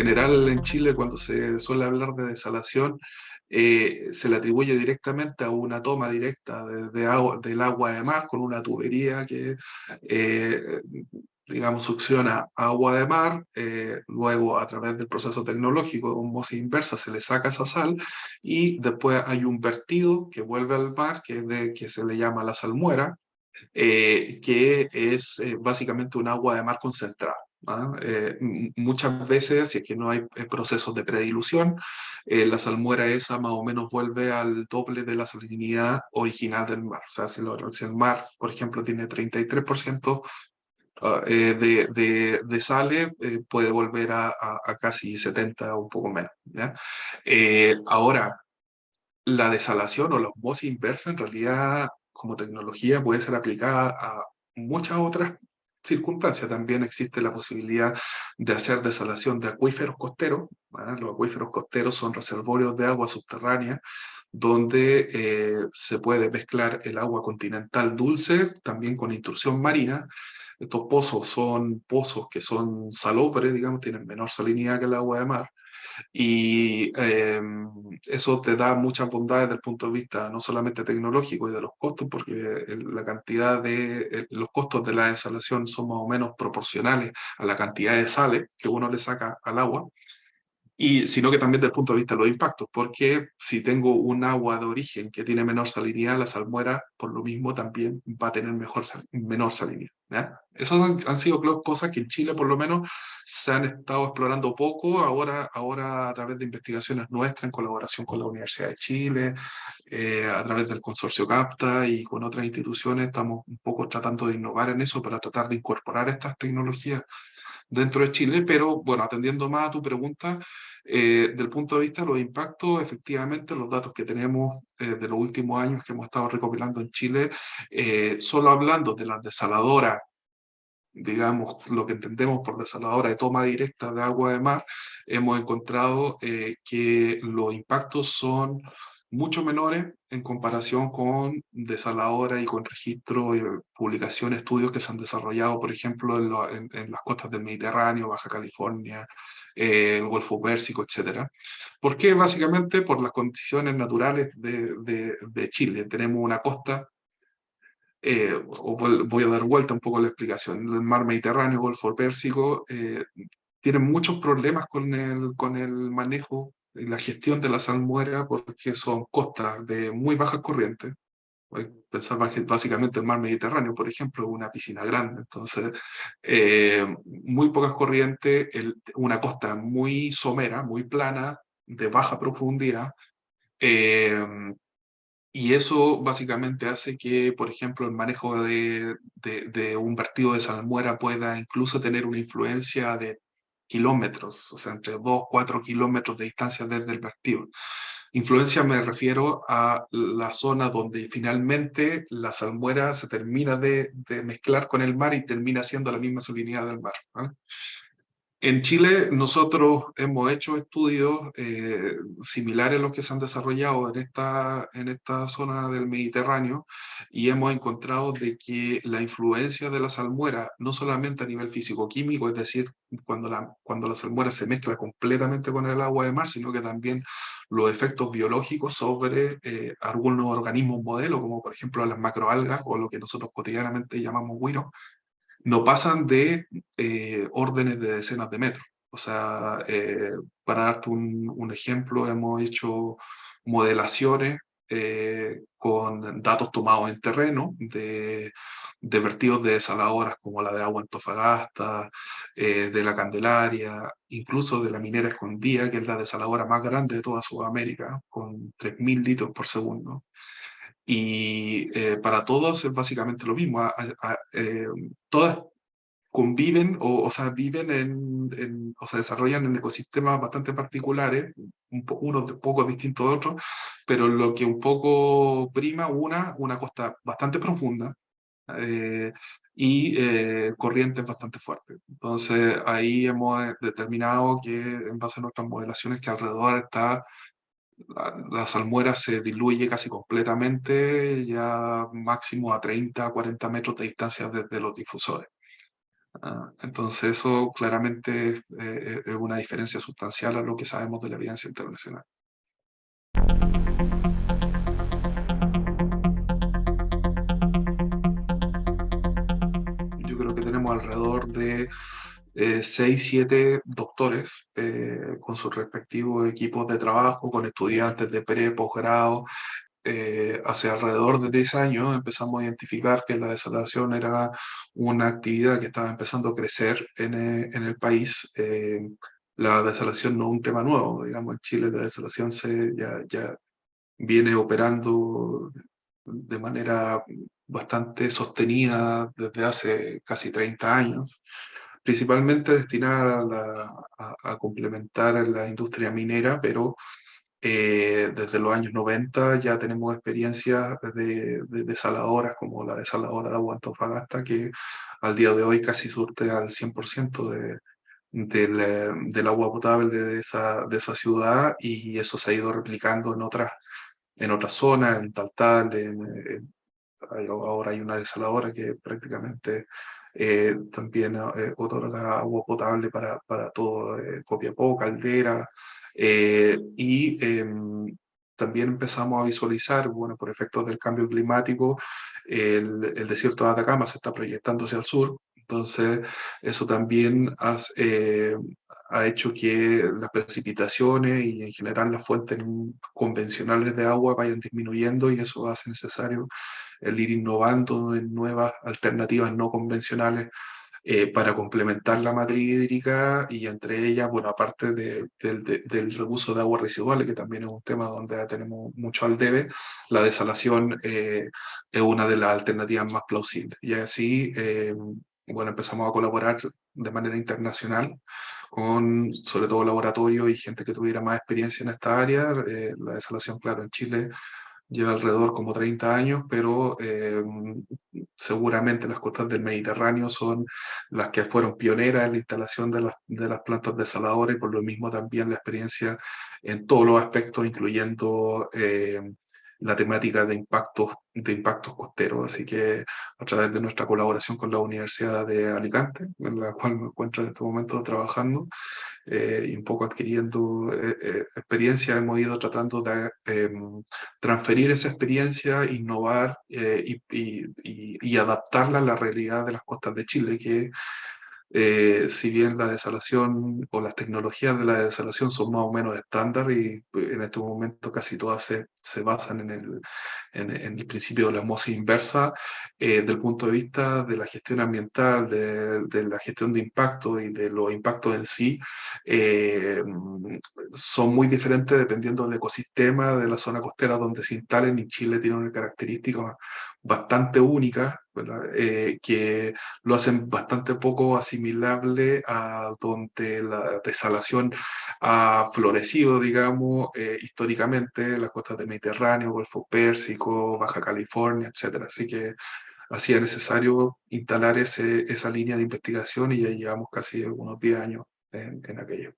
general en Chile cuando se suele hablar de desalación, eh, se le atribuye directamente a una toma directa de, agua, del agua de mar con una tubería que, eh, digamos, succiona agua de mar, eh, luego a través del proceso tecnológico de osmosis inversa se le saca esa sal y después hay un vertido que vuelve al mar que, de, que se le llama la salmuera, que es básicamente un agua de mar concentrada. ¿Ah? Eh, muchas veces, si es que no hay eh, procesos de predilución, eh, la salmuera esa más o menos vuelve al doble de la salinidad original del mar. O sea, si, el mar, por ejemplo, tiene 33% ah, de, de, de sale, puede volver a, a, casi 70 o un poco menos. ¿ya? ahora, la desalación o la osmosis inversa en realidad como tecnología puede ser aplicada a muchas otras circunstancia también existe la posibilidad de hacer desalación de acuíferos costeros. Los acuíferos costeros son reservorios de agua subterránea donde eh, se puede mezclar el agua continental dulce también con intrusión marina. Estos pozos son pozos que son salobres, digamos, tienen menor salinidad que el agua de mar y em, eso te da muchas bondades desde el punto de vista no solamente tecnológico y de los costos, porque la cantidad de, los costos de la desalación son más o menos proporcionales a la cantidad de sales que uno le saca al agua y sino que también desde el punto de vista de los impactos, porque si tengo un agua de origen que tiene menor salinidad, la salmuera por lo mismo también va a tener mejor menor salinidad. ¿ya? Esas han, sido cosas que en Chile por lo menos se han estado explorando poco, ahora, ahora a través de investigaciones nuestras en colaboración con la Universidad de Chile, eh, a través del consorcio CAPTA y con otras instituciones, estamos un poco tratando de innovar en eso para tratar de incorporar estas tecnologías dentro de Chile, pero bueno, atendiendo más a tu pregunta, eh, del punto de vista de los impactos, efectivamente los datos que tenemos eh, de los últimos años que hemos estado recopilando en Chile, eh, solo hablando de las desaladoras, digamos, lo que entendemos por desaladora de toma directa de agua de mar, hemos encontrado que los impactos son mucho menores en comparación con desaladora y con registro y publicación, estudios que se han desarrollado, por ejemplo, en, las costas del Mediterráneo, Baja California, eh, el Golfo Pérsico, etc. ¿Por qué? Básicamente por las condiciones naturales de, de, Chile. Tenemos una costa, eh, voy a dar vuelta un poco la explicación, el mar Mediterráneo, Golfo Pérsico, eh, tienen muchos problemas con el, con el manejo la gestión de la salmuera porque son costas de muy bajas corrientes. Pensar básicamente el mar Mediterráneo, por ejemplo, una piscina grande. Entonces, eh, muy pocas corrientes, una costa muy somera, muy plana, de baja profundidad. Eh, y eso básicamente hace que, por ejemplo, el manejo de, de, de, un vertido de salmuera pueda incluso tener una influencia de kilómetros, o sea, entre 2, 4 kilómetros de distancia desde el vertido. Influencia me refiero a la zona donde finalmente la salmuera se termina de, de mezclar con el mar y termina siendo la misma salinidad del mar. En Chile nosotros hemos hecho estudios eh, similares a los que se han desarrollado en esta, en esta zona del Mediterráneo y hemos encontrado de que la influencia de la salmuera, no solamente a nivel físico-químico, es decir, cuando la, cuando la salmuera se mezcla completamente con el agua de mar, sino que también los efectos biológicos sobre eh, algunos organismos modelo, como por ejemplo las macroalgas o lo que nosotros cotidianamente llamamos guiro, no pasan de eh, órdenes de decenas de metros. O sea, eh, para darte un, ejemplo, hemos hecho modelaciones eh, con datos tomados en terreno de, de, vertidos de desaladoras como la de agua Antofagasta, de la Candelaria, incluso de la minera escondida, que es la desaladora más grande de toda Sudamérica, con 3.000 litros por segundo. Y eh, para todos es básicamente lo mismo. Eh, todas conviven o, o sea, viven en, o se desarrollan en ecosistemas bastante particulares, un unos poco distintos de otros, pero lo que un poco prima, una, una costa bastante profunda eh, y corrientes bastante fuertes. Entonces ahí hemos determinado que en base a nuestras modelaciones que alrededor está la, salmuera se diluye casi completamente, ya máximo a 30, 40 metros de distancia desde los difusores. Ah, entonces eso claramente eh, es una diferencia sustancial a lo que sabemos de la evidencia internacional. Yo creo que tenemos alrededor de eh, 6, 7 doctores eh, con sus respectivos equipos de trabajo, con estudiantes de pre, posgrado, eh, hace alrededor de 10 años empezamos a identificar que la desalación era una actividad que estaba empezando a crecer en, eh, en el país. La desalación no es un tema nuevo, digamos, en Chile la desalación se, ya, ya viene operando de manera bastante sostenida desde hace casi 30 años, principalmente destinada a, a, a complementar la industria minera, pero eh, desde los años 90 ya tenemos experiencias de, de, desaladoras como la desaladora de agua Antofagasta que al día de hoy casi surte al 100% de, del, del, agua potable de esa, de esa ciudad y eso se ha ido replicando en otras, en otras zonas, en Taltal, en, en, ahora hay una desaladora que prácticamente eh, también eh, otorga agua potable para, para todo eh, Copiapó, Caldera, eh, y em, también empezamos a visualizar, bueno, por efectos del cambio climático, el, el desierto de Atacama se está proyectando hacia el sur, entonces eso también has, eh, ha hecho que las precipitaciones y en general las fuentes convencionales de agua vayan disminuyendo y eso hace necesario el ir innovando en nuevas alternativas no convencionales eh, para complementar la matriz hídrica y entre ellas, bueno, aparte de, de, de, del reuso de aguas residuales, que también es un tema donde tenemos mucho al debe, la desalación eh, es una de las alternativas más plausibles. Y así, eh, bueno, empezamos a colaborar de manera internacional con sobre todo laboratorios y gente que tuviera más experiencia en esta área. Eh, la desalación, claro, en Chile lleva alrededor como 30 años, pero eh, seguramente las costas del Mediterráneo son las que fueron pioneras en la instalación de las, de las plantas desaladoras y por lo mismo también la experiencia en todos los aspectos, incluyendo eh, la temática de impactos, de impactos costeros. Así que a través de nuestra colaboración con la Universidad de Alicante, en la cual me encuentro en este momento trabajando, eh, y un poco adquiriendo eh, eh, experiencia, hemos ido tratando de em, transferir esa experiencia, innovar y, y, y, y, adaptarla a la realidad de las costas de Chile, que eh, si bien la desalación o las tecnologías de la desalación son más o menos estándar y pues, en este momento casi todas se, se basan en el, en, en, el principio de la osmosis inversa, eh, del punto de vista de la gestión ambiental, de, de, la gestión de impacto y de los impactos en sí, eh, son muy diferentes dependiendo del ecosistema de la zona costera donde se instalen y Chile tiene una característica bastante única eh, que lo hacen bastante poco asimilable a donde la desalación ha florecido, digamos, eh, históricamente, las costas del Mediterráneo, Golfo Pérsico, Baja California, etc. Así que hacía necesario instalar ese, esa línea de investigación y ya llevamos casi unos 10 años en, en aquello.